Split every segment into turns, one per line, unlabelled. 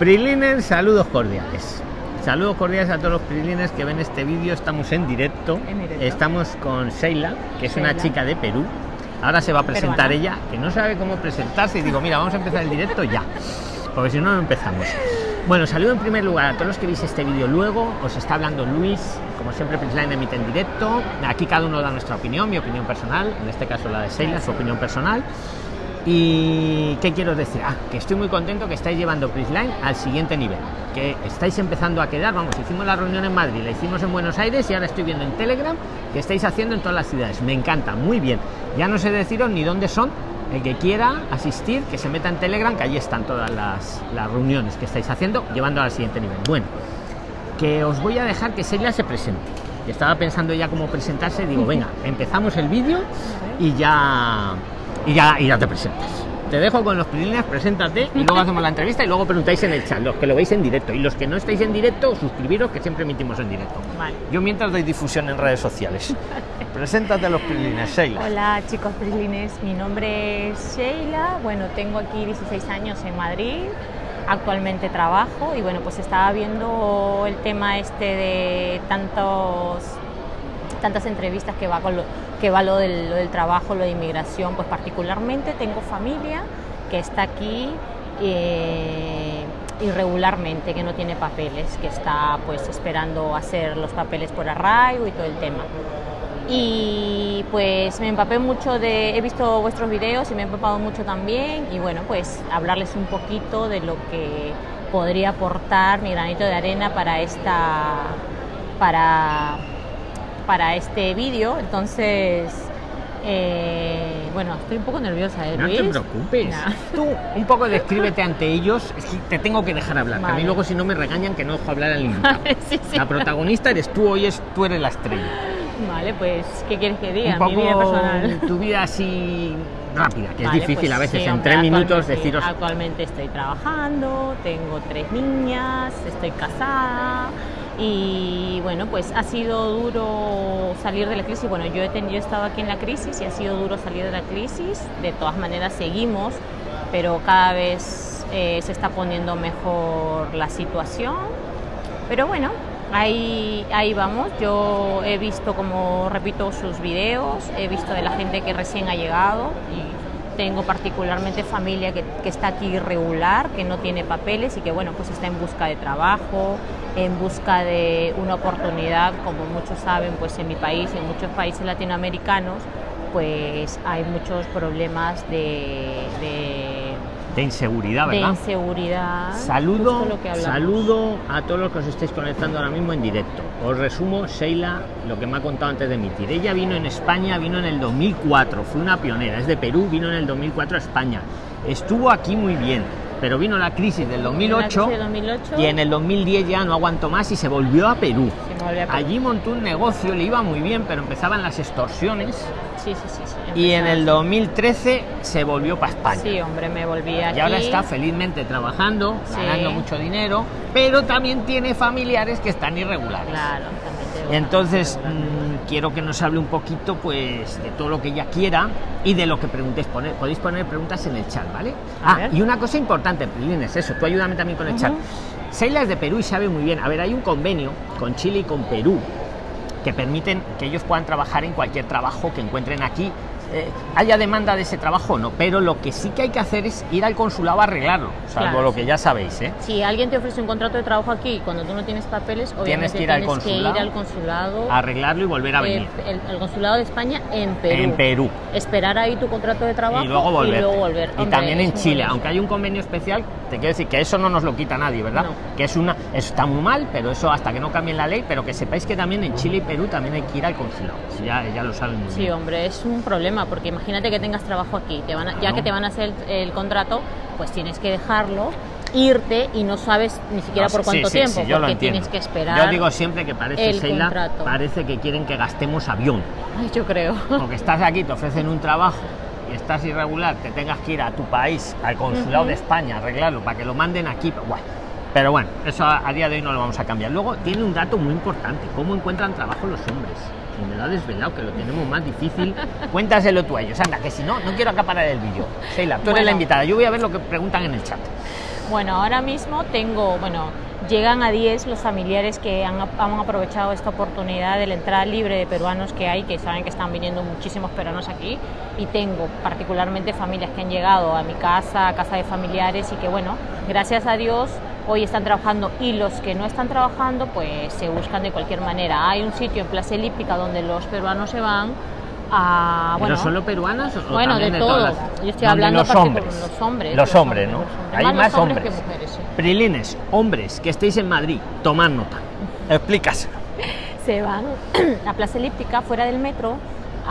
Prilines, saludos cordiales. Saludos cordiales a todos los prilines que ven este vídeo. Estamos en directo.
En directo.
Estamos con Sheila, que es una
Sheila.
chica de Perú. Ahora se va a presentar
Peruana.
ella, que no sabe cómo presentarse. Y digo, mira, vamos a empezar el directo ya. Porque si no, no empezamos. Bueno, saludo en primer lugar a todos los que veis este vídeo luego. Os está hablando Luis. Como siempre, Prisline emite en directo. Aquí cada uno da nuestra opinión, mi opinión personal. En este caso la de Sheila, su opinión personal. Y qué quiero decir, ah, que estoy muy contento que estáis llevando Prisline al siguiente nivel, que estáis empezando a quedar, vamos, hicimos la reunión en Madrid, la hicimos en Buenos Aires y ahora estoy viendo en Telegram que estáis haciendo en todas las ciudades. Me encanta, muy bien. Ya no sé deciros ni dónde son. El que quiera asistir, que se meta en Telegram, que allí están todas las, reuniones que estáis haciendo, llevando al siguiente nivel. Bueno, que os voy a dejar que Celia se presente. Estaba pensando ya cómo presentarse, digo, venga, empezamos el vídeo y ya y ya y ya te presentas. Te dejo con los prilines, preséntate y luego hacemos la entrevista y luego preguntáis en el chat, los que lo veis en directo. Y los que no estáis en directo, suscribiros que siempre emitimos en directo.
Vale.
Yo mientras doy difusión en redes sociales. Preséntate a los prilines, Sheila.
Hola chicos prislines, mi nombre es Sheila, bueno, tengo aquí 16 años en Madrid, actualmente trabajo y bueno, pues estaba viendo el tema este de tantos tantas entrevistas que va con lo, que va lo del, lo del trabajo, lo de inmigración, pues particularmente tengo familia que está aquí eh, irregularmente, que no tiene papeles, que está pues esperando hacer los papeles por arraigo y todo el tema. Y pues me empapé mucho de, he visto vuestros videos y me he empapado mucho también y bueno, pues hablarles un poquito de lo que podría aportar mi granito de arena para esta, para, para este vídeo. Entonces, eh, bueno, estoy un poco nerviosa, ¿eh,
No te preocupes.
Nah.
Tú un poco descríbete ante ellos. Es que te tengo que dejar hablar. que A mí
Vale.
luego si no me regañan que no dejo hablar al invitado.
Sí, sí.
La protagonista eres tú, hoy es, tú eres la estrella.
Vale, pues, ¿qué quieres que diga?
un
Mi vida
poco
personal.
tu vida así rápida, que
Vale,
es difícil
pues
a veces
sí,
en
hombre,
tres minutos deciros.
Actualmente estoy trabajando, tengo tres niñas, estoy casada y bueno, pues ha sido duro salir de la crisis. Bueno, yo he, tenido, yo he estado aquí en la crisis y ha sido duro salir de la crisis. De todas maneras seguimos, pero cada vez eh, se está poniendo mejor la situación. Pero bueno, ahí, ahí vamos. Yo he visto, como repito, sus videos, he visto de la gente que recién ha llegado y tengo particularmente familia que, está aquí irregular, que no tiene papeles y que bueno, pues está en busca de trabajo, en busca de una oportunidad, como muchos saben, pues en mi país, en muchos países latinoamericanos, pues hay muchos problemas de, de
inseguridad,
de
¿verdad?
inseguridad.
Saludo, saludo a todos los que os estáis conectando ahora mismo en directo. Os resumo, Sheila, lo que me ha contado antes de emitir. Ella vino en España, vino en el 2004, fue una pionera, es de Perú, vino en el 2004 a España. Estuvo aquí muy bien, pero vino la crisis del
En la
2008
crisis de 2008
y en el 2010 ya no aguantó más y se volvió a Perú.
se me volvió a Perú.
Allí montó un negocio, le iba muy bien, pero empezaban las extorsiones
Sí, sí, sí. sí,
y en el
así.
2013 se volvió para España.
Sí, hombre, me volví aquí.
Y ahora está felizmente trabajando, ganando mucho dinero, pero también tiene familiares que están irregulares.
Claro,
entonces mm, quiero que nos hable un poquito pues de todo lo que ella quiera y de lo que preguntéis. Poner, podéis poner preguntas en el chat, ¿vale? Ah, y una cosa importante, Prilines, eso, tú ayúdame también con el chat.
Ujú.
Sheila es de Perú y sabe muy bien. A ver, hay un convenio con Chile y con Perú que permiten que ellos puedan trabajar en cualquier trabajo que encuentren aquí. Eh, haya demanda de ese trabajo o no, pero lo que sí que hay que hacer es ir al consulado a arreglarlo, salvo
Claro,
lo
sí.
que ya sabéis, ¿eh?
Si alguien te ofrece un contrato de trabajo aquí cuando tú no tienes papeles, obviamente
que ir al
tienes que ir al consulado,
A arreglarlo y volver a
eh,
venir.
el, el consulado de España en Perú.
En Perú.
Esperar ahí tu contrato de trabajo
y luego volver.
Y, luego volver.
Y
Hombre,
también en Chile, aunque hay un convenio especial, te quiero decir que eso no nos lo quita nadie, ¿verdad?
No.
Que es una, eso está muy mal, pero eso hasta que no cambien la ley, pero que sepáis que también en Chile y Perú también hay que ir al consulado. Ya, ya lo saben muy
Sí,
bien.
hombre, es un problema porque imagínate que tengas trabajo aquí, te van a- ya que te van a hacer el, el contrato, pues tienes que dejarlo, irte y no sabes ni siquiera
No,
por
sí,
cuánto
sí,
tiempo,
sí, yo lo
porque tienes que esperar.
Yo digo siempre que parece, Sheila,
contrato.
parece que quieren que gastemos avión.
Ay, yo creo.
Porque estás aquí, te ofrecen un trabajo estás irregular, te tengas que ir a tu país, al consulado de España, arreglarlo para que lo manden aquí. Bueno, pero bueno, eso a, a día de hoy no lo vamos a cambiar. Luego tiene un dato muy importante, cómo encuentran trabajo los hombres. Y me lo ha desvelado, que lo tenemos más difícil. Cuéntaselo tú a ellos, anda, que si no, no quiero acaparar el vídeo. Sheila, tú eres la invitada. Yo voy a ver lo que preguntan en el chat.
Bueno, ahora mismo tengo, bueno, llegan a 10 los familiares que han, aprovechado esta oportunidad de la entrada libre de peruanos que hay, que saben que están viniendo muchísimos peruanos aquí, y tengo particularmente familias que han llegado a mi casa, a casa de familiares, y que bueno, gracias a Dios hoy están trabajando y los que no están trabajando pues se buscan de cualquier manera. Hay un sitio en Plaza Elíptica donde los peruanos se van a,
bueno, solo peruanos o
bueno de,
de
yo estoy hablando
los hombres.
los hombres
los hombres no hay
Más hombres
hombres,
que mujeres, sí.
prilines hombres que estéis en Madrid tomad nota. Explicas
se van a Plaza Elíptica fuera del metro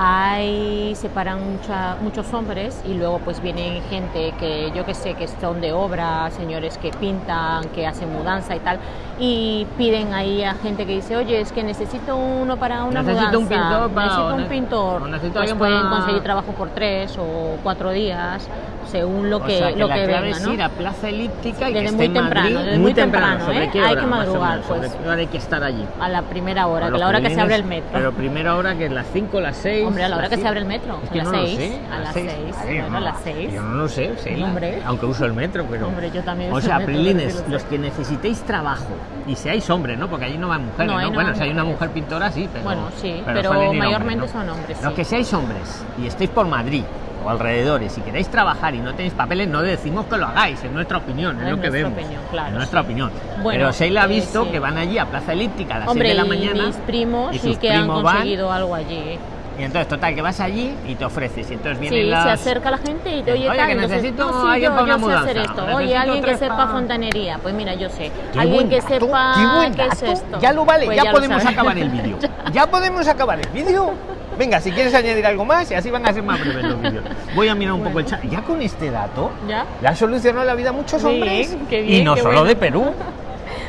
ahí se paran mucha, muchos hombres y luego pues vienen gente que yo que sé que son de obra, señores que pintan, que hacen mudanza y tal y piden ahí a gente que dice, oye, es que necesito uno para una
Necesito un
mudanza,
pintor para-
necesito un pintor,
necesito
pues pueden
para-
conseguir trabajo por tres o cuatro días, según lo que,
o sea, que
lo
la
que
clave
venga,
es
¿no?
ir a Plaza Elíptica y
Desde
que
muy temprano,
Madrid
desde muy temprano,
¿sobre
¿eh? Hay
hora,
que
menos?
madrugar,
¿Sobre
pues.
hora hay que estar allí
A la primera hora,
A
que la hora que se abre el metro.
pero primera hora que es las 5, las 6
Hombre, a la hora que se abre el metro,
es
a
que
las
no lo
seis,
sé,
a las
seis.
seis,
Ay,
bueno,
no,
a las seis.
yo no lo sé, Sheila,
Hombre.
aunque uso el metro pero
Hombre, yo también
o sea prilines
sí
los que necesitéis trabajo y seáis hombres no porque allí no van mujeres
No,
no,
no
bueno si hay una mujer pintora sí pero
Bueno, sí, pero mayormente
¿no?
son hombres,
los
sí.
que seáis hombres y estéis por Madrid o alrededores y queréis trabajar y no tenéis papeles no decimos que lo hagáis es nuestra opinión es,
Es
lo que vemos
opinión, claro,
es nuestra
sí.
opinión
Bueno,
pero Sheila ha
eh,
visto
sí.
que van allí a Plaza Elíptica a las
Hombre,
6 de la
y
mañana
mis primos
y
sí que han
primos van,
conseguido algo allí.
y entonces, total, que vas allí y te ofreces. Y entonces vienen
Sí,
las...
se acerca la gente y te oye,
Oye,
tal,
que
entonces,
necesito
no, sí,
alguien
yo,
para
yo sé hacer esto.
necesito
Oye, alguien que sepa
pa-
fontanería. Pues mira, yo sé.
Qué
alguien que
dato,
sepa
qué
qué es esto.
Ya lo vale,
Pues
ya,
lo
podemos acabar el vídeo. Ya podemos acabar el vídeo. Venga, si quieres añadir algo más y así van a ser más breves los vídeos. Voy a mirar un poco el chat. Ya con este dato,
¿Ya?
le ha solucionado la vida a muchos
Bien,
hombres.
qué
y
bien,
no
qué
solo
bueno.
de Perú.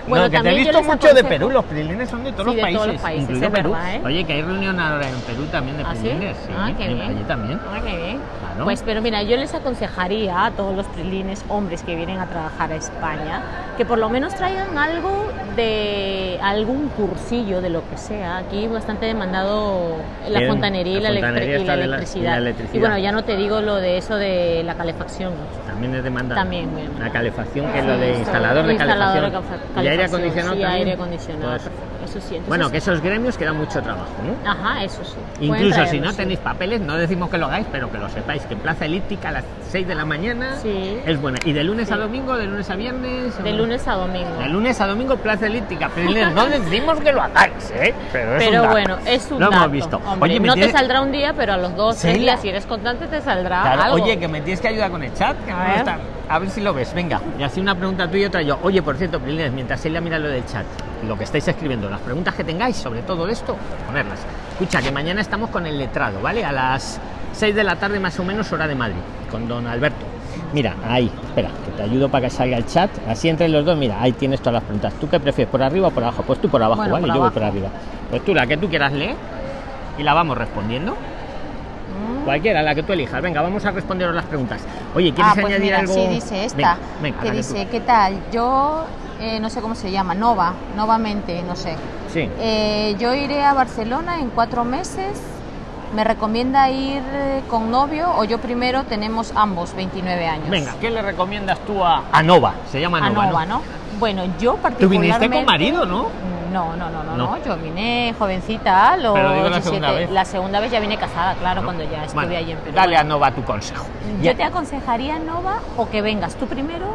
Bueno,
no, que te he visto mucho de Perú, los prilines son de todos,
Sí,
los,
de
países,
todos los países,
incluido
es
Perú.
verdad, ¿eh?
Oye, que hay reunión ahora en Perú también de
¿Ah, sí?
prilines.
Ah, qué bien.
allí también.
Ah, qué bien.
Claro.
Pues, pero mira, yo les aconsejaría a todos los prilines hombres que vienen a trabajar a España que por lo menos traigan algo de algún cursillo de lo que sea. Aquí bastante demandado la
Bien,
fontanería y
la
la,
fontanería
y la
y
electricidad. Y bueno, ya no te digo lo de eso de la calefacción.
También es demandado.
También.
La calefacción, que es lo de instalador de
instalador de
calefacción. y aire acondicionado
sí,
también.
aire acondicionado,
Pues.
Eso sí. entonces-
bueno, que esos gremios queda mucho trabajo, ¿no?
Ajá, eso sí.
Incluso si no
sí.
tenéis papeles, no decimos que lo hagáis, pero que lo sepáis, que en Plaza Elíptica a las 6 de la mañana
Sí.
es buena. ¿Y de lunes a domingo, de lunes a viernes?
De
o-
lunes a domingo.
De lunes a domingo, Plaza Elíptica. Pero no decimos que lo hagáis, ¿eh? Pero, es un
Pero
dato.
bueno, es un
Lo
dato.
hemos visto.
Hombre,
Oye,
no
tiene-
te saldrá un día, pero a los dos, días, si eres constante, te saldrá
Claro,
algo.
Oye, que me tienes que ayudar con el chat. que
A
no está- A ver si lo ves. Venga, y así una pregunta tuya y otra yo. Oye, por cierto, Prilines, mientras ella mira lo del chat, lo que estáis escribiendo, las preguntas que tengáis sobre todo esto, ponerlas. Escucha, que mañana estamos con el letrado, ¿vale? A las 6 de la tarde más o menos, hora de Madrid, con don Alberto. Mira, ahí, espera, que te ayudo para que salga el chat. Así entre los dos, mira, ahí tienes todas las preguntas. ¿Tú qué prefieres, por arriba o por abajo? Pues tú por abajo,
Bueno,
¿vale?
por
yo voy por arriba. Pues tú la que tú quieras leer y la vamos respondiendo. Cualquiera, la que tú elijas. Venga, vamos a responderos las preguntas. Oye, ¿quieres
Ah, pues
añadir
mira,
algo?
sí, dice esta,
Venga, venga,
que dice,
tú-
¿qué tal? Yo, eh, no sé cómo se llama, Nova, Novamente, no sé.
Sí.
Eh, yo iré a Barcelona en cuatro meses. ¿Me recomienda ir eh, con novio o yo primero tenemos ambos 29 años?
Venga, ¿qué le recomiendas tú a, a Nova? Se llama
A
Nova,
Nova,
¿no?
¿no? Bueno, yo
Tú
particularmente...
viniste con marido, ¿no?
No, no, no, no,
No.
yo vine jovencita, los
Pero digo la
17.
segunda vez.
La segunda vez ya vine casada, claro, cuando ya estuve
Bueno,
allí en Perú.
Dale a Nova tu consejo.
Yo
Ya.
te aconsejaría, Nova, o que vengas tú primero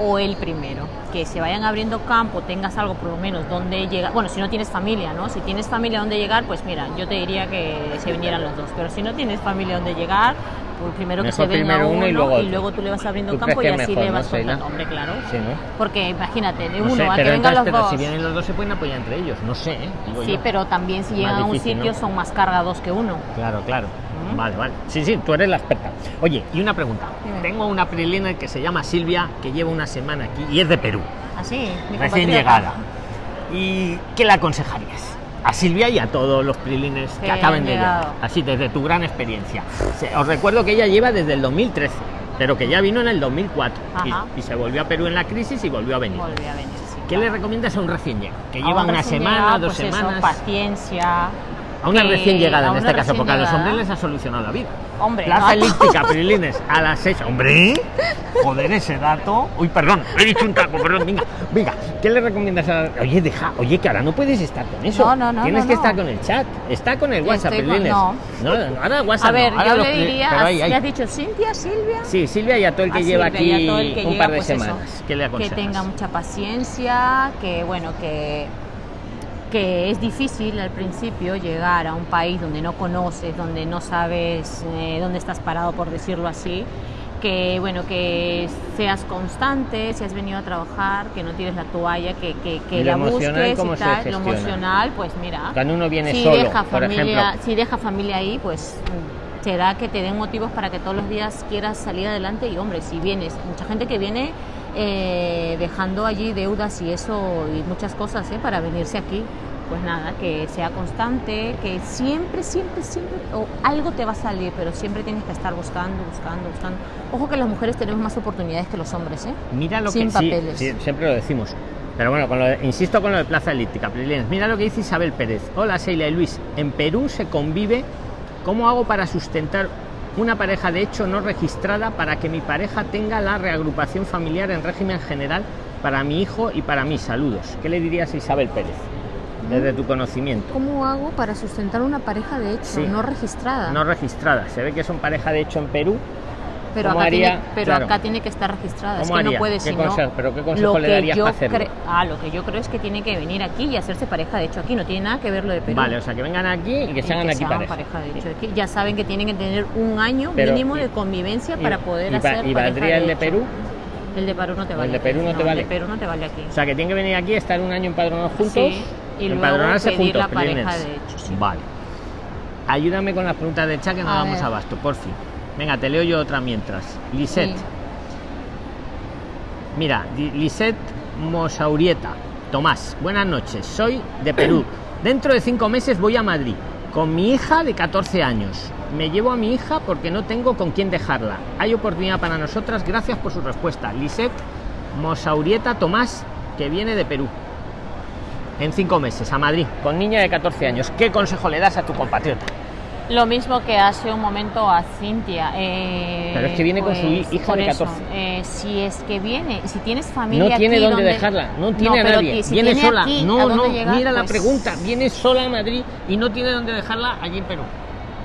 o él primero. Que se vayan abriendo campo, tengas algo por lo menos donde llegar. Bueno, si no tienes familia, ¿no? Si tienes familia donde llegar, pues mira, yo te diría que se vinieran los dos. Pero si no tienes familia donde llegar, pues primero que
Mejor
se venga uno,
uno y luego otro.
luego tú le vas abriendo
¿Tú
campo y
que
así
mejor,
le vas soltando. Hombre, claro.
Sí, ¿no?
Porque imagínate, de
No
uno
sé,
a que vengan los
pero
dos.
si vienen los dos se pueden apoyar entre ellos, no sé, ¿eh?
Sí,
yo.
pero también si llegan a un sitio son más cargados que uno.
Claro, claro. Vale, vale. Sí, sí, tú eres la experta. Oye, y una pregunta. Tengo una prilina que se llama Silvia, que lleva una semana aquí y es de Perú,
Así, mi
recién llegada. ¿Y qué le aconsejarías? A Silvia y a todos los prilines que,
Que
acaben de llegar. Así, desde tu gran experiencia. Os recuerdo que ella lleva desde el 2013, pero que ya vino en el 2004. y-. Y, se volvió a Perú en la crisis y volvió a venir.
Volví a venir, sí,
¿Qué
claro.
le recomiendas a un recién llegado? Que lleva
un
una semana,
llegado,
dos
pues eso,
semanas.
paciencia,
A una
que-
recién llegada
a
en este caso, porque a los hombres les ha solucionado la vida.
Hombre,
Plaza
no a
elíptica, Prilines, a las 6. ¡Hombre! Joder, ese dato. Uy, perdón, he dicho un taco, perdón. Venga, venga. ¿Qué le recomiendas a.? Oye, deja, oye, que ahora no puedes estar con eso.
No, no, no,
Tienes
no,
que
no.
estar con el chat. Está con el WhatsApp,
con-
Prilines.
no.
no, no, ahora WhatsApp.
A ver, yo le diría,
pero ahí,
¿ya
ahí.
has dicho Cintia, Silvia?
Sí, Silvia y a todo el que
A
lleva
Silvia
aquí
a que
un par de
pues eso,
semanas. ¿Qué le
que tenga mucha paciencia, que bueno, que que es difícil al principio llegar a un país donde no conoces, donde no sabes eh, dónde estás parado, por decirlo así, que bueno, que seas constante, si has venido a trabajar, que no tires la toalla, que, que, que
¿Y lo
la busques y tal. Lo emocional, pues mira,
Cuando uno viene
si
solo,
deja
por
familia,
ejemplo.
si deja familia ahí, pues será que te den motivos para que todos los días quieras salir adelante y hombre, si vienes, mucha gente que viene eh, dejando allí deudas y eso y muchas cosas ¿eh? para venirse aquí. Pues nada, que sea constante, que siempre, siempre, siempre, o algo te va a salir, pero siempre tienes que estar buscando, buscando, buscando. Ojo que las mujeres tenemos más oportunidades que los hombres, ¿eh?
Mira lo
Sin
que
papeles.
sí, siempre lo decimos. Pero bueno, con lo de- insisto con lo de Plaza Elíptica. Mira lo que dice Isabel Pérez. Hola, Sheila y Luis. En Perú se convive. ¿Cómo hago para sustentar una pareja de hecho no registrada para que mi pareja tenga la reagrupación familiar en régimen general para mi hijo y para mí? Saludos. ¿Qué le dirías a Isabel Pérez? Desde tu conocimiento.
¿Cómo hago para sustentar una pareja de hecho
Sí.
no registrada?
No registrada. Se ve que son pareja de hecho en Perú.
Pero,
¿Cómo
acá,
haría?
tiene, pero
Claro.
acá tiene que estar registrada. Es
¿Cómo
que no
haría?
puede
¿Qué consejo- pero qué consejo
lo
le
que
darías
yo
para hacerlo?
Ah, lo que yo creo es que tiene que venir aquí y hacerse pareja de hecho aquí. No tiene nada que ver lo de Perú.
Vale, o sea, que vengan aquí y que se hagan aquí pareja.
de hecho aquí. Ya saben que tienen que tener un año
Pero,
mínimo de convivencia
y-
para poder
y
hacer
y
pareja
valdría el de. Perú?
El de Perú no te
¿El
vale.
de Perú no te vale?
El de Perú no te vale aquí.
O sea, que tienen que venir aquí, estar un año empadronados juntos.
Sí, y luego
empadronarse
pedir
juntos.
la pareja
Prilines.
de hecho, sí.
Vale. Ayúdame con las preguntas de chat que no
A
damos
ver.
abasto, por fin. Venga, te leo yo otra mientras. Lisette.
Sí.
Mira, Lisette Mosaurieta. Tomás, buenas noches. Soy de Perú. Dentro de cinco meses voy a Madrid con mi hija de 14 años. Me llevo a mi hija porque no tengo con quién dejarla. Hay oportunidad para nosotras. Gracias por su respuesta. Lisette Mosaurieta Tomás, que viene de Perú. En cinco meses a Madrid con niña de 14 años. ¿Qué consejo le das a tu compatriota?
Lo mismo que hace un momento a Cintia. eh,
Pero es que viene con su hi- hija de
eso,
14.
eh, si es que viene, si tienes familia
No tiene
aquí
dónde
donde-
dejarla, no tiene a nadie.
si
viene
tiene
sola.
aquí
no, no,
llegar,
mira la
pues-
pregunta. Viene sola a Madrid y no tiene dónde dejarla allí en Perú.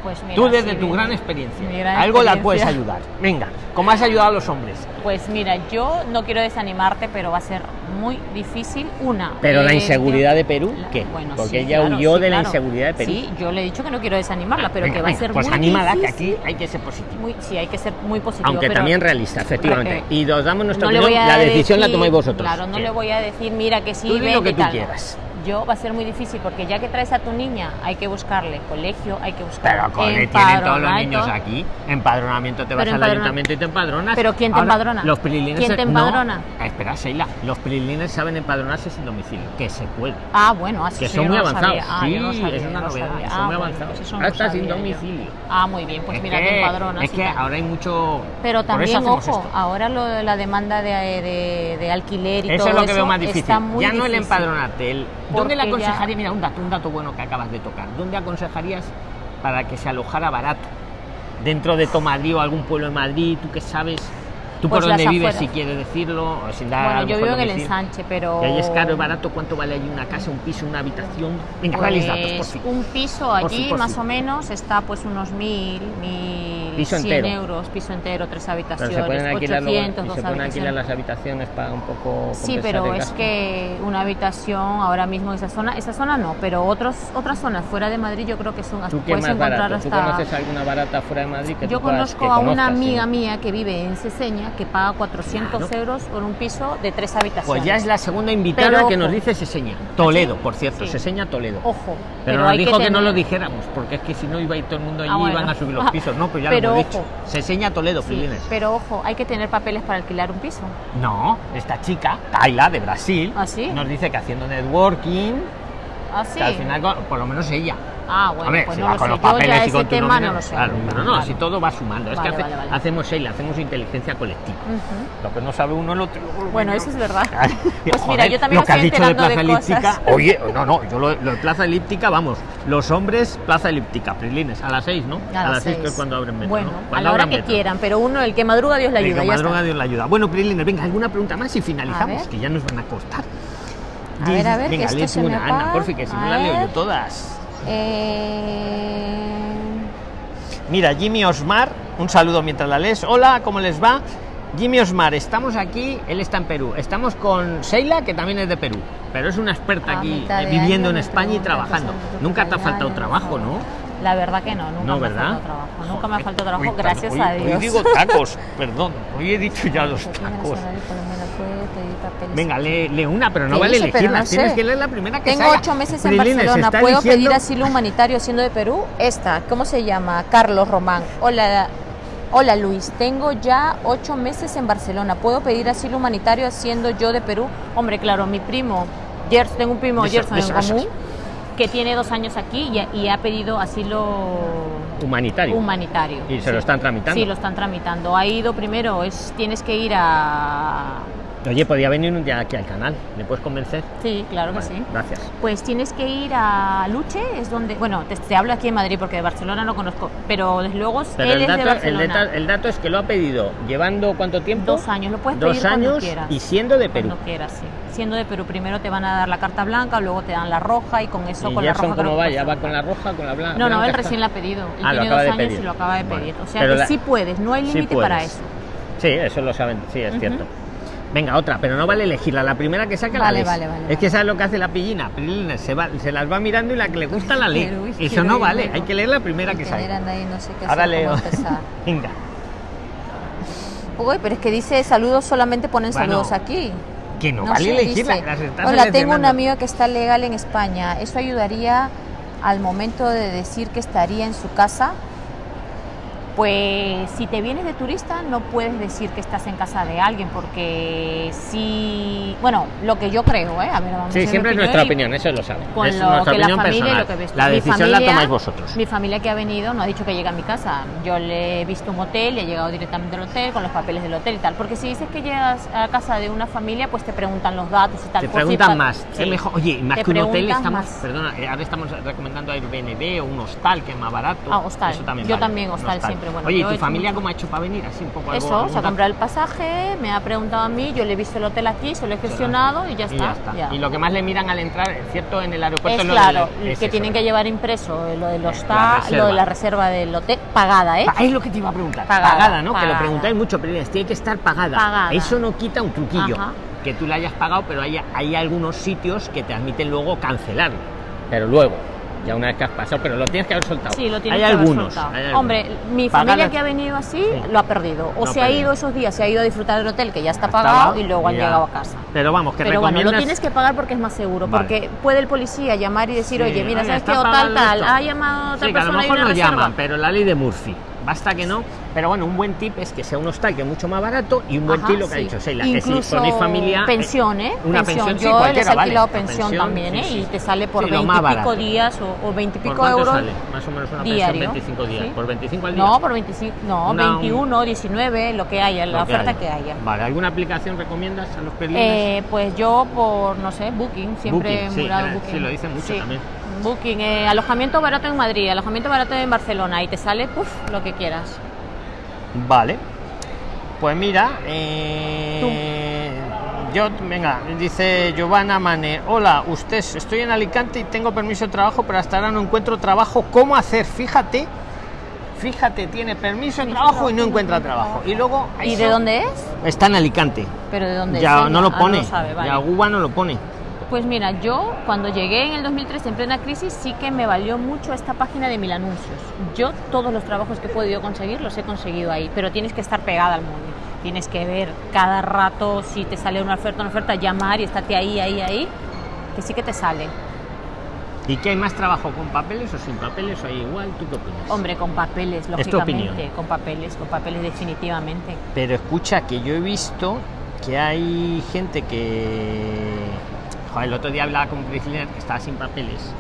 Pues mira,
Tú desde tu gran experiencia.
gran
Algo la puedes ayudar. Venga, como has ayudado a los hombres.
Pues mira, yo no quiero desanimarte, pero va a ser muy difícil. Una.
Pero la
eh,
inseguridad de Perú,
la-
¿qué?
Bueno,
Porque
sí,
ella
claro,
huyó
sí,
de la inseguridad de Perú.
Sí, yo le he dicho que no quiero desanimarla, pero
Venga,
que va a ser
pues
muy
anímala, que
difícil.
aquí hay que ser positivo.
Muy- sí, hay que ser muy positivo.
Aunque
pero
también realista, efectivamente. Y nos damos nuestra
no
opinión, la decisión la tomáis vosotros.
Claro, no le voy a decir, mira que sí,
Tú
vente
lo que
y
tú
tal.
quieras.
Yo va a ser muy difícil porque ya que traes a tu niña, hay que buscarle colegio, hay que buscar
Pero cole, tienen todos los niños aquí. Empadronamiento, te vas al ayuntamiento y te empadronas.
¿Pero quién te
Ahora,
empadrona?
Los prilines.
¿Quién te
no.
empadrona?
espera, Sheila. Los prilines saben empadronarse sin domicilio. Que se puede.
Ah, bueno, así
Que son
yo
muy
no
avanzados.
Ah, no
Sí,
sabía,
es una
no
novedad,
sabía.
son
Ah,
muy
bueno,
avanzados.
pues
Hasta sin
sabía yo.
domicilio.
Ah, muy bien, pues
es
mira,
que,
te empadronas
es que
tal.
ahora hay mucho.
Pero también, ojo,
esto.
ahora lo de la demanda de, de, de alquiler y
Eso
todo
es lo que
eso
veo más difícil. Ya no el empadronarte. El... ¿Dónde le
ya-
aconsejaría? Mira, un dato, un dato bueno que acabas de tocar. ¿Dónde aconsejarías para que se alojara barato? Dentro de Tomadrid o algún pueblo de Madrid, tú que sabes. Tú
Pues
por dónde
las
vives,
afueras.
si quieres decirlo, o sin dar
Bueno, yo vivo en el ensanche, pero...
Que ahí es caro, es barato. ¿Cuánto vale allí una casa, un piso, una habitación? Venga, dales datos, por
Pues
fin.
un piso
Por
allí
por
más o menos está pues unos mil, mil
Piso
cien
entero.
euros, piso entero, tres
Pero
habitaciones,
se pueden alquilar, luego-
800,
y
dos
se pueden alquilar
habitaciones.
las habitaciones para un poco.
Sí, pero es que una habitación ahora mismo en esa zona, esa zona no, pero otros, otras zonas fuera de Madrid yo creo que son
¿Tú qué
puedes
más
encontrar
barato? ¿Tú
hasta
conoces alguna barata fuera de Madrid que
yo
tú puedas-
conozco
que
a una
sí?
amiga mía que vive en Seseña que paga 400
Claro.
euros por un piso de tres habitaciones.
Pues ya es la segunda invitada
Pero
que
ojo.
nos dice Seseña. Toledo, por cierto,
Sí.
Seseña Toledo.
Ojo,
Pero, nos dijo que,
tener-
no lo dijéramos, porque es que si no iba a ir todo el mundo allí
Ah,
y
bueno.
iban a subir los pisos. No, pues ya
Pero
lo hemos dicho. Seseña Toledo,
Sí, pero ojo, hay que tener papeles para alquilar un piso.
No, esta chica, Kaila, de Brasil,
¿Ah, sí?
nos dice que haciendo networking, que al final, por lo menos ella,
Ah, bueno,
Hombre,
pues no lo
con
sé.
los
Yo
papeles
ya
y
ese
con tu
tema no lo sé.
Claro, pero no, si todo va sumando. Es que hace- hacemos Sheila, hacemos inteligencia colectiva.
Ujú.
Lo que no sabe uno el otro.
Bueno, eso es verdad. Pues mira, yo también
lo que has dicho de plaza
de
elíptica. Oye, no, no, yo lo, lo de plaza elíptica, vamos, los hombres, plaza elíptica, Prilines, a las 6, ¿no?
A las
seis, que es cuando abren metro.
Bueno,
¿no?
a la hora que
metro.
quieran, pero uno, el que madruga, Dios le
El
ayuda.
que
ya
madruga. Dios le ayuda. Bueno, Prilines, venga, alguna pregunta más y finalizamos, que ya nos van a cortar.
A ver, a ver,
venga,
que esto se me
una, Ana,
apaga.
por fin, que si no la leo yo todas.
Eh,
Mira, Jimmy Osmar, un saludo mientras la lees. Hola, ¿cómo les va? Jimmy Osmar, estamos aquí, él está en Perú. Estamos con Sheila, que también es de Perú, pero es una experta
A
aquí eh, viviendo en España y trabajando. Nunca te ha faltado trabajo,
no. La verdad que no, nunca
No,
me ha
¿verdad?
faltado trabajo. Nunca me ha
Joder,
faltado trabajo,
hoy
gracias
hoy-
a Dios.
Hoy digo tacos, perdón, hoy he dicho ya los tacos. Venga, lee, lee una, pero no
¿Qué
vale
dice? Pero
elegirlas,
no
tienes
sé.
que leer la primera que
Tengo
salga.
ocho meses en
Prilines,
Barcelona. ¿Puedo
eligiendo-
pedir asilo humanitario siendo de Perú? Esta, ¿cómo se llama? Carlos Román. Hola, hola Luis. Tengo ya ocho meses en Barcelona. ¿Puedo pedir asilo humanitario siendo yo de Perú? Hombre, claro, mi primo, Gers, tengo un primo Gerson en común que tiene dos años aquí y, y ha pedido asilo
Humanitario.
humanitario.
Y se lo están tramitando.
Sí, lo están tramitando. Ha ido primero, es tienes que ir a...
Oye, podía venir un día aquí al canal, ¿me puedes convencer?
Sí, claro que sí.
Gracias.
Pues tienes que ir a Luche, es donde, bueno, te, te hablo aquí en Madrid porque de Barcelona no conozco, pero desde luego
Pero
él
el
es de
dato, el,
Barcelona.
dato, el dato es que lo ha pedido llevando cuánto tiempo?
Dos años, lo puedes
Dos
pedir cuando
años
quieras.
y siendo de Perú.
Cuando quieras, sí. Siendo de Perú, primero te van a dar la carta blanca, luego te dan la roja y con eso,
¿Y
con la
Gerson
roja...
cómo
que
va? ¿Ya va con la roja, con la blanca?
No, no, él recién la ha pedido. Él
Ah,
tiene dos años
pedir.
y lo acaba de pedir. O sea que
la-
sí puedes, no hay
Sí
límite para eso.
Sí, eso lo saben, sí, es cierto. Venga, otra, pero no vale elegirla. La primera que saca la
Vale, vale, vale,
Es
vale.
que sabes lo que hace la pillina. Se, va, se las va mirando y la que le gusta la lee.
Uy,
Eso no vale.
luego.
Hay que leer la primera que
a nadie, no sé
Ahora
hacer,
leo. Venga.
Uy, pero es que dice saludos, solamente ponen
Bueno,
saludos aquí.
Que no, vale
sé,
elegirla.
dice,
las
Hola, tengo un amigo que está legal en España. ¿Eso ayudaría al momento de decir que estaría en su casa? Pues si te vienes de turista no puedes decir que estás en casa de alguien porque si, bueno, lo que yo creo, ¿eh? A ver, vamos a
Sí,
ver
siempre es nuestra opinión, eso lo saben.
con
es
lo
nuestra
que la y
personal.
lo que ves tú.
La decisión la tomáis vosotros.
Mi familia que ha venido no ha dicho que llega a mi casa. Yo le he visto un hotel y he llegado directamente al hotel con los papeles del hotel y tal. Porque si dices que llegas a casa de una familia, pues te preguntan los datos y tal.
Te
si
preguntan
pa-
más.
Sí.
Mejor, oye, más
Te
que un hotel estamos,
más.
perdona, eh, ahora estamos recomendando Airbnb o un hostal que es más barato.
Ah, hostal.
Eso también
Yo
vale,
también
un
hostal siempre, bueno,
oye, ¿y tu
he
familia cómo ha hecho para venir? Así un poco
Eso, se ha comprado el pasaje, me ha preguntado a mí, yo le he visto el hotel aquí, se lo he gestionado y ya
Y
está.
ya está.
ya.
Y lo que más le miran al entrar, cierto, en el aeropuerto
es
lo
claro,
del- es
que
eso.
tienen que llevar impreso lo del hostal, lo de la reserva del hotel, pagada, ¿eh?
Es lo que te iba a preguntar.
Pagada,
Pagada, ¿no? Que lo preguntáis mucho, pero tiene que estar pagada.
Pagada.
Eso no quita un truquillo.
Ajá.
Que tú la hayas pagado, pero hay, hay algunos sitios que te admiten luego cancelarlo. Pero luego, ya una vez que has pasado, pero lo tienes que haber soltado.
Sí, lo tienes
hay
que haber
algunos,
soltado.
hay algunos.
Hombre, mi familia que ha venido así
Sí.
lo ha perdido. O se ha ido esos días, se ha ido a disfrutar del hotel que ya está pagado
pagado
y luego han
ya.
llegado a casa.
Pero vamos, que
Pero bueno, lo
recomiendas...
tienes que pagar porque es más seguro.
Vale.
Porque puede el policía llamar y decir,
Sí,
oye, mira, ¿sabes qué? O tal, tal, ha llamado otra
Sí, que a lo
persona y
mejor
reserva.
llaman, pero la ley de Murphy. Basta que no. Pero bueno, un buen tip es que sea un hostal que es mucho más barato y un buen
Ajá,
tip lo que ha
sí.
dicho Sheila. que si ponéis familia. eh,
pensión, ¿eh?
Una pensión, sí,
Yo les
cualquiera,
he
vale.
alquilado
Una
pensión,
pensión,
también,
sí,
¿eh?
sí.
Y te sale por
Sí, lo
20
más
y pico días o, o 20 y
¿Por
pico euros.
sale? Más o menos una
diario,
pensión 25 días.
sí.
¿Por 25 al día?
No, por 25, no,
Una-
21, 19, lo que haya, la
Lo que
oferta
haya.
que haya.
Vale, ¿alguna aplicación recomiendas a los perlines?
Eh, pues yo por, no sé, Booking, siempre
Booking,
he
sí,
mirado
eh,
Booking.
sí, lo dicen mucho
Sí.
también.
Booking, eh, alojamiento barato en Madrid, alojamiento barato en Barcelona y te sale, puf, lo que quieras.
Vale. Pues mira, eh, yo, venga, dice Giovanna Mane, hola, usted, estoy en Alicante y tengo permiso de trabajo, pero hasta ahora no encuentro trabajo. ¿Cómo hacer? Fíjate, fíjate, tiene permiso de trabajo y no encuentra trabajo. Y luego...
¿Y
eso
de dónde es?
Está en Alicante.
Pero de dónde
Ya
es.
no lo
Ah,
pone.
sabe, vale.
Ya Guba no lo pone.
Pues mira, yo cuando llegué en el 2003 en plena crisis sí que me valió mucho esta página de mil anuncios. Yo todos los trabajos que he podido conseguir los he conseguido ahí, pero tienes que estar pegada al móvil. Tienes que ver cada rato si te sale una oferta, una oferta, llamar y estarte ahí, ahí, ahí, que sí que te sale.
¿Y qué hay más trabajo con papeles o sin papeles o hay igual? ¿Tú qué opinas?
Hombre, con papeles,
tu
lógicamente,
opinión.
con papeles, con papeles definitivamente.
Pero escucha que yo he visto que hay gente que... Joder, el otro día hablaba con un Priscila que estaba sin papeles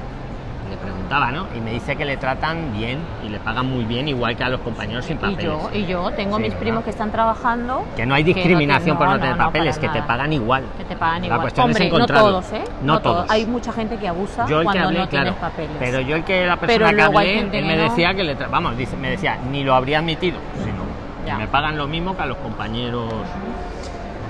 le preguntaba, ¿no? Y me dice que le tratan bien y le pagan muy bien, igual que a los compañeros sin
Y
papeles.
yo, y yo tengo
Sí,
mis primos que están trabajando.
Que no hay
que no
discriminación por no,
no,
tener
no, no,
papeles, que te pagan igual.
Que te pagan
La
igual.
cuestión es
Hombre, no
encontrarlo.
todos, ¿eh?
No todos.
Hay mucha gente que abusa
Yo el que
cuando
hablé,
no
claro,
tienes papeles.
pero yo el que la persona que hablé, él me
no.
decía que le vamos, dice, me decía, ni lo habría admitido, sino que me pagan lo mismo que a los compañeros.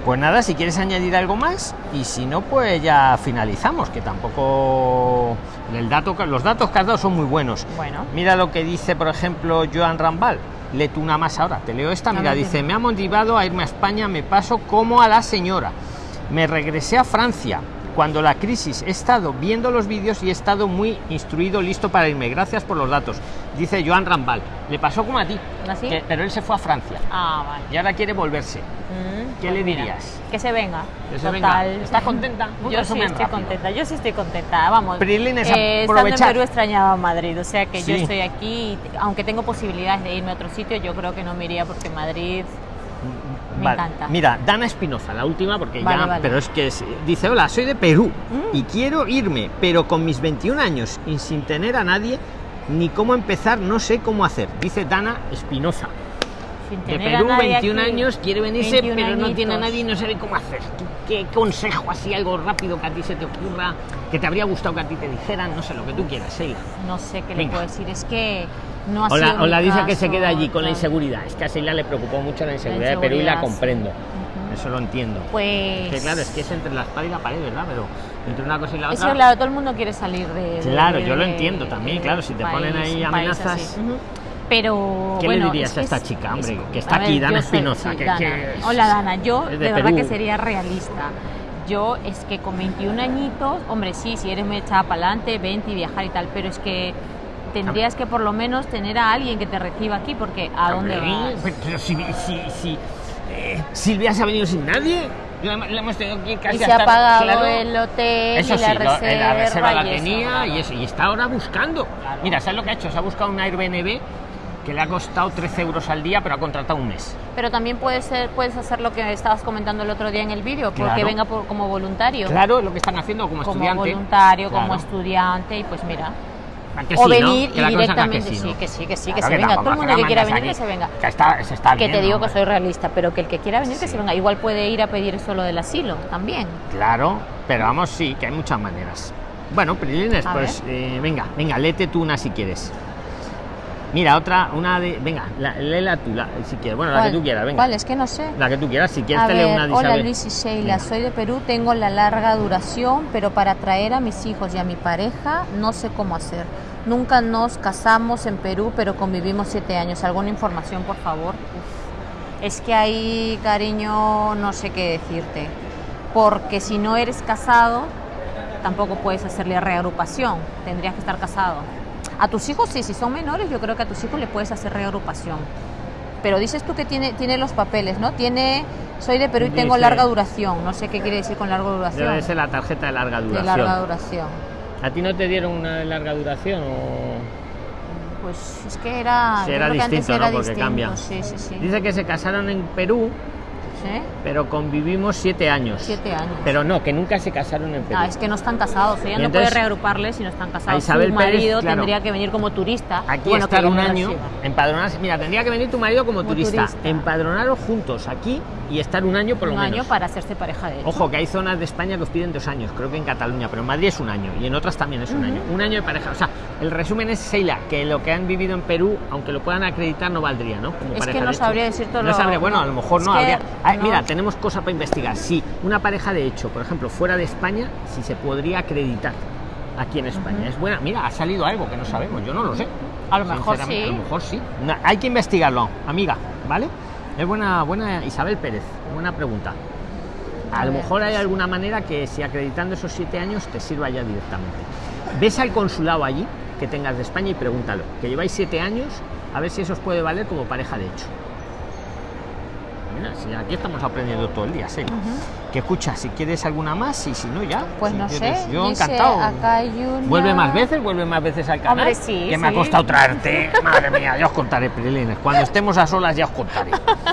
Pues nada, si quieres añadir algo más y si no, pues ya finalizamos, que tampoco el dato, los datos que has dado son muy buenos.
Bueno.
Mira lo que dice, por ejemplo, Joan Rambal. Léete una más ahora. Te leo esta. Mira, dice. Me ha motivado a irme a España. Me paso como a la señora. Me regresé a Francia. Cuando la crisis he estado viendo los vídeos y he estado muy instruido, listo para irme. Gracias por los datos. Dice Joan Rambal. Le pasó como a ti.
¿Así?
que- pero él se fue a Francia
Ah, vale.
y ahora quiere volverse.
Mm,
¿Qué
pues
le
mira,
dirías?
Que se venga.
Que se
Total.
venga. ¿Estás contenta?
Yo sí estoy
rápido.
contenta. Yo sí estoy contenta. Vamos.
Prilines,
eh, estando en. Perú extrañaba Madrid. O sea que
Sí.
yo estoy aquí. y aunque tengo posibilidades de irme a otro sitio, yo creo que no me iría porque Madrid. Me
Vale.
encanta.
Mira, Dana Espinoza, la última, porque
Vale,
ya.
vale.
Pero es que es- dice: Hola, soy de Perú
Mm.
y quiero irme, pero con mis 21 años y sin tener a nadie ni cómo empezar, no sé cómo hacer. Dice Dana Espinoza. De Perú,
nadie
21
aquí.
años, quiere venirse,
21
pero no tiene a
añitos.
nadie y no sabe cómo hacer. ¿Qué, qué consejo, así, algo rápido que a ti se te ocurra, que te habría gustado que a ti te dijeran? No sé, lo que tú quieras, Sheila.
No sé qué le
Venga.
puedo decir. Es que no ha
O la,
sido
o
mi
la dice que se queda allí con la inseguridad. Es que a Sheila le preocupó mucho la inseguridad de Perú y la comprendo. Eso lo entiendo.
Pues.
Que claro, es que es entre la espada y la pared, ¿verdad? Pero entre una cosa y la
Eso,
otra.
claro, todo el mundo quiere salir de. de-
Claro, yo lo
de-
entiendo también,
de
claro, si te ponen ahí amenazas.
Pero.
¿Qué le
bueno,
dirías
es
a esta
es-
chica, hombre,
es-
que está
ver,
aquí, Dana
yo soy-
Espinoza,
sí,
que-
Dana.
que es-
Hola, Dana. Yo de,
de
verdad que sería realista. Yo es que con 21 añitos, hombre, sí, si eres muy echada para adelante, vente y viajar y tal, pero es que tendrías que por lo menos tener a alguien que te reciba aquí, porque ¿a dónde vas?
Pero, pero si, si, si eh, Silvia se ha venido sin nadie, le, le hemos tenido que casi
Y se ha pagado
claro.
el hotel
Eso
y la
lo-
reserva,
la reserva la tenía
claro.
y eso, y está ahora buscando. Mira, ¿sabes lo que ha hecho? Se ha buscado un Airbnb que le ha costado 13 euros al día, pero ha contratado un mes.
Pero también puedes, ser, puedes hacer lo que estabas comentando el otro día en el vídeo, porque
Claro.
venga por- como voluntario.
Claro, lo que están haciendo como,
como
estudiante.
voluntario, como
Claro.
estudiante, y pues mira.
¿A que
o
sí,
venir y directamente,
que
sí, que sí, que sí, que
Claro,
se venga. Todo el mundo que quiera venir, que se venga.
Que está, se está
que
bien,
te digo
¿no?
que soy realista, pero que el que quiera venir, que se venga. Igual puede ir a pedir eso lo del asilo también.
Claro, pero vamos, sí, que hay muchas maneras. Bueno, Prilines, pues eh, venga, venga, léete tú una si quieres. Mira, otra, una de. Venga, la, léela tú, la- si quieres. Bueno, la que tú quieras, venga.
¿Cuál? Es que no sé.
La que tú quieras, si quieres
A
te leo
ver,
una de
hola
Isabel.
Luis y Sheila,
Venga.
soy de Perú, tengo la larga duración, pero para traer a mis hijos y a mi pareja no sé cómo hacer. Nunca nos casamos en Perú, pero convivimos siete años. ¿Alguna información, por favor? Uf. Es que ahí, cariño, no sé qué decirte. Porque si no eres casado, tampoco puedes hacerle reagrupación. Tendrías que estar casado. A tus hijos sí, si son menores, yo creo que a tus hijos le puedes hacer reagrupación. Pero dices tú que tiene, tiene los papeles, ¿no? Tiene, soy de Perú y tengo
Dice-
larga duración. No sé qué quiere decir con larga duración.
Debe ser la tarjeta de larga
de
duración.
larga duración.
¿A ti no te dieron una de larga duración o.?
Pues es que era.
Sí, era
creo que antes
distinto, ¿no?
era
Porque
distinto,
cambia.
Sí, sí, sí.
Dice que se casaron en Perú,
¿Sí?
pero convivimos siete años.
Siete años.
Pero no, que nunca se casaron en Perú.
Ah, es que no están casados. Ella no puede reagruparles si no están casados.
Isabel
Su
Pérez,
marido
claro.
tendría que venir como turista.
Aquí
bueno,
estar un año, empadronarse. Mira, tendría que venir tu marido como,
Como
turista,
turista.
empadronaros juntos aquí y estar un año por lo
Un
menos.
año para hacerse pareja de hecho.
Ojo, que hay zonas de España que os piden dos años, creo que en Cataluña, pero en Madrid es un año y en otras también es un año. Un año de pareja. O sea, el resumen es, Sheila, que lo que han vivido en Perú, aunque lo puedan acreditar, no valdría, ¿no? Como
Es
pareja
que no
de
sabría decir todo
No
lo-
sabría, bueno, a lo mejor
Es
no habría.
No.
Mira, tenemos cosa para investigar. Si una pareja de hecho, por ejemplo, fuera de España, si se podría acreditar aquí en España. Es buena. Mira, ha salido algo que no sabemos, yo no lo sé.
A lo mejor sí.
A lo mejor sí. Hay que investigarlo, amiga, ¿vale? Es buena, buena Isabel Pérez, buena pregunta. A,
A
lo
ver,
mejor hay
pues.
alguna manera que si acreditando esos siete años te sirva ya directamente. Ves al consulado allí que tengas de España y pregúntalo. Que lleváis siete años, a ver si eso os puede valer como pareja de hecho. Mira, si aquí estamos aprendiendo todo el día, sí. Que escucha, si quieres alguna más y si no ya.
Pues
si
no
quieres.
sé.
Yo
dice,
encantado.
Acá hay una...
Vuelve más veces, vuelve más veces al canal.
Hombre, sí,
Que me ha costado traerte. Madre mía, ya os contaré, Prilines. Cuando estemos a solas ya os contaré.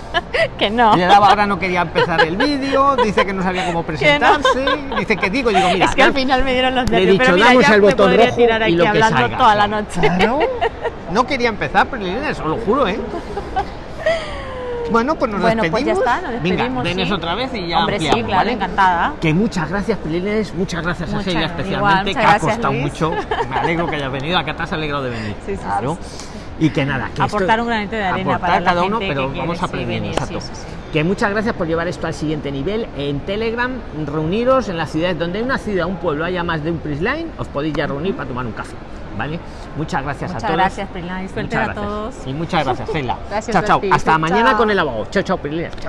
que no.
Le daba ahora no quería empezar el vídeo, dice que no sabía cómo presentarse, dice que digo, digo, mira,
es que al final me dieron los
le he
nervios,
dicho,
pero mira,
damos
ya
botón
podría
rojo
tirar
y
aquí
lo que
hablando
salga.
toda la noche.
Claro. No quería empezar, Prilines, os lo juro, ¿eh? Bueno, pues nos
Bueno, pues ya
despedimos.
está, nos
Venga,
despedimos,
venes
sí.
otra vez y ya
Hombre, sí,
ampliamos,
claro,
¿vale?
encantada.
Que muchas gracias, Prilines, muchas gracias a
Muchas
Sheila
gracias.
especialmente,
Igual,
que ha costado
Luis.
mucho. Me alegro que hayas venido, acá te has alegrado de venir.
Sí, sí, sí,
claro.
sí,
Y que nada, que esto-
Aportar un granito de arena para la
cada uno,
gente
pero
que
vamos
sí,
aprendiendo, exacto.
sí, sí, sí.
Que muchas gracias por llevar esto al siguiente nivel. En Telegram, reuniros en las ciudades donde hay una ciudad, un pueblo, haya más de un Prisline, os podéis ya reunir para tomar un café. ¿Vale? Muchas gracias
Muchas
a todos.
gracias, Prisline. Suerte
Muchas
a
gracias.
todos.
Y muchas gracias.
Gracias
chao,
a
chao. Hasta mañana con el abogado. Chao, chao, Prisline. Chao.